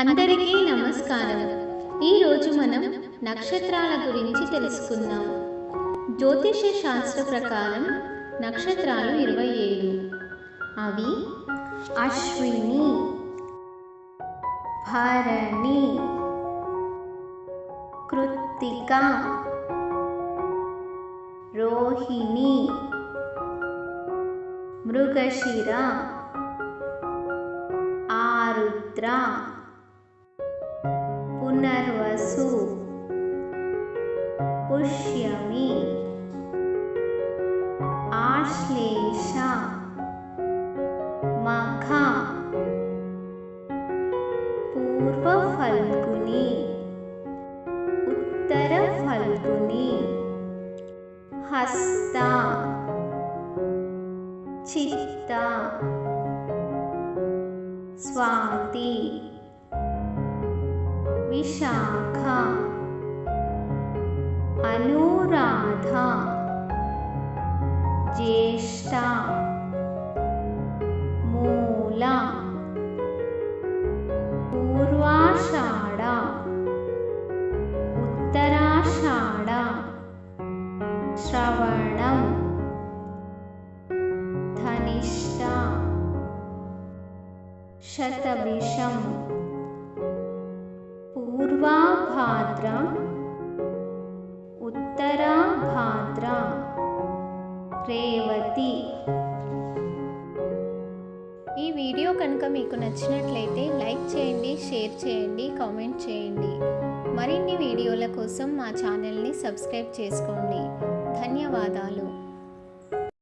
అందరికీ నమస్కారం. ఈరోజు మనం నక్షత్రాల గురించి తెలుసుకుందాం. జ్యోతిష శాస్త్ర ప్రకారం నక్షత్రాలు ఇరవై ఏడు. అవి అశ్విని భరణి కృత్తిక రోహిణి మృగశిర ఆరుద్ర आश्लेषगुनी उत्तरफल्गुनी हस्ता चित्ता स्वाति विशाखा। अनुराधा। ज्येष्ठा। मूला। पूर्वाषाढा। उत्तराषाढा। उत्तराषाढ श्रवणधनिष्ठा शतमिषं पूर्वाभाद्र వీడియో కనుక మీకు నచ్చినట్లయితే లైక్ చేయండి షేర్ చేయండి కామెంట్ చేయండి. మరిన్ని వీడియోల కోసం మా ఛానల్ని సబ్స్క్రైబ్ చేసుకోండి. ధన్యవాదాలు.